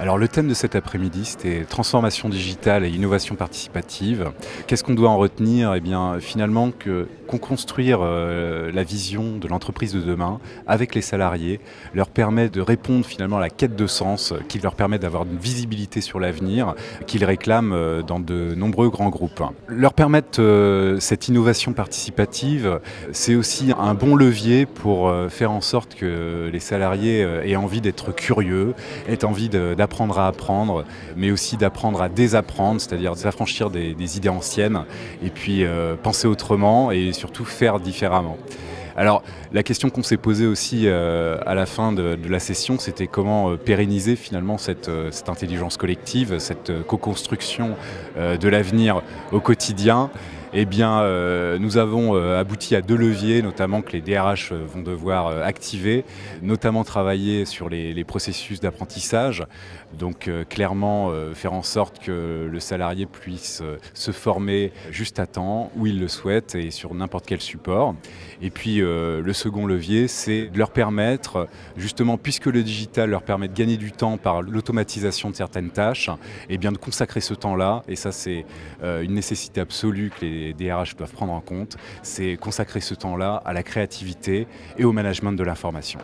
Alors le thème de cet après-midi, c'était transformation digitale et innovation participative. Qu'est-ce qu'on doit en retenir? Eh bien finalement que qu'on construire euh, la vision de l'entreprise de demain avec les salariés leur permet de répondre finalement à la quête de sens, qui leur permet d'avoir une visibilité sur l'avenir qu'ils réclament euh, dans de nombreux grands groupes. Leur permettre euh, cette innovation participative, c'est aussi un bon levier pour faire en sorte que les salariés aient envie d'être curieux, aient envie de d'apprendre à apprendre, mais aussi d'apprendre à désapprendre, c'est-à-dire s'affranchir des, idées anciennes, et puis euh, penser autrement et surtout faire différemment. Alors la question qu'on s'est posée aussi euh, à la fin de, la session, c'était comment euh, pérenniser finalement cette, intelligence collective, cette co-construction de l'avenir au quotidien eh bien, euh, nous avons euh, abouti à deux leviers, notamment que les DRH euh, vont devoir activer, notamment travailler sur les, processus d'apprentissage, donc clairement faire en sorte que le salarié puisse se former juste à temps, où il le souhaite et sur n'importe quel support. Et puis le second levier, c'est de leur permettre, justement, puisque le digital leur permet de gagner du temps par l'automatisation de certaines tâches, eh bien de consacrer ce temps-là, et ça c'est une nécessité absolue que les les DRH doivent prendre en compte, c'est consacrer ce temps-là à la créativité et au management de l'information.